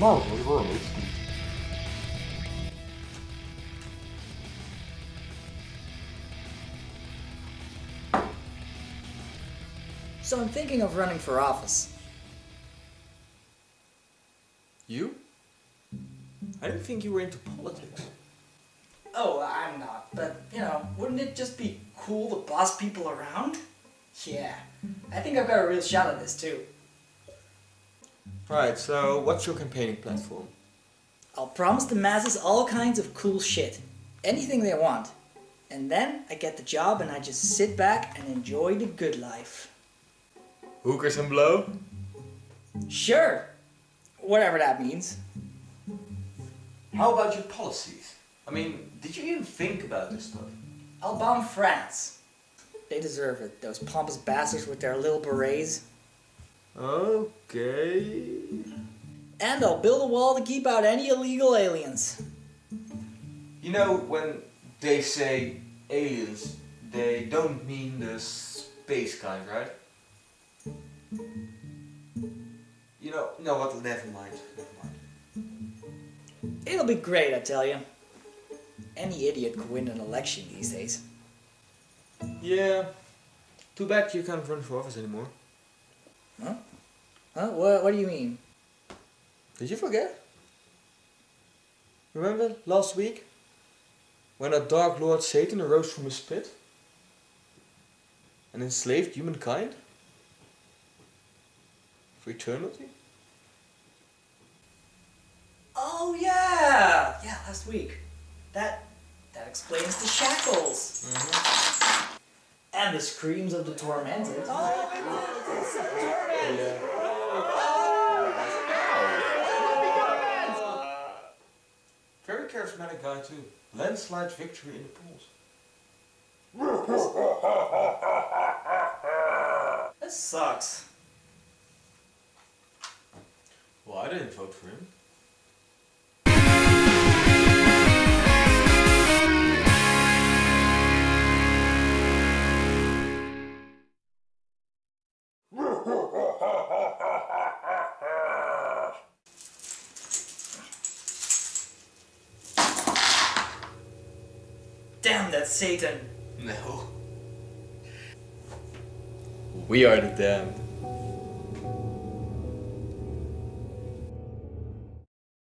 So I'm thinking of running for office. You? I didn't think you were into politics. Oh, I'm not, but, you know, wouldn't it just be cool to boss people around? Yeah, I think I've got a real shot at this, too. Right, so what's your campaigning platform? I'll promise the masses all kinds of cool shit. Anything they want. And then I get the job and I just sit back and enjoy the good life. Hookers and blow? Sure. Whatever that means. How about your policies? I mean, did you even think about this stuff? I'll bomb France. They deserve it, those pompous bastards with their little berets. Okay. And I'll build a wall to keep out any illegal aliens. You know, when they say aliens, they don't mean the space kind, right? You know, no what, never mind, never mind. It'll be great, I tell you. Any idiot could win an election these days. Yeah. Too bad you can't run for office anymore. Huh? Huh? What, what do you mean? Did you forget? Remember last week? When a Dark Lord Satan arose from his pit? And enslaved humankind? For eternity? Oh yeah! Yeah, last week. That that explains the shackles. Mm-hmm. And the screams of the tormented. Oh, Very charismatic guy too. Landslide victory in the polls. This sucks. Well, I didn't vote for him. Damn that Satan. No. We are the damned.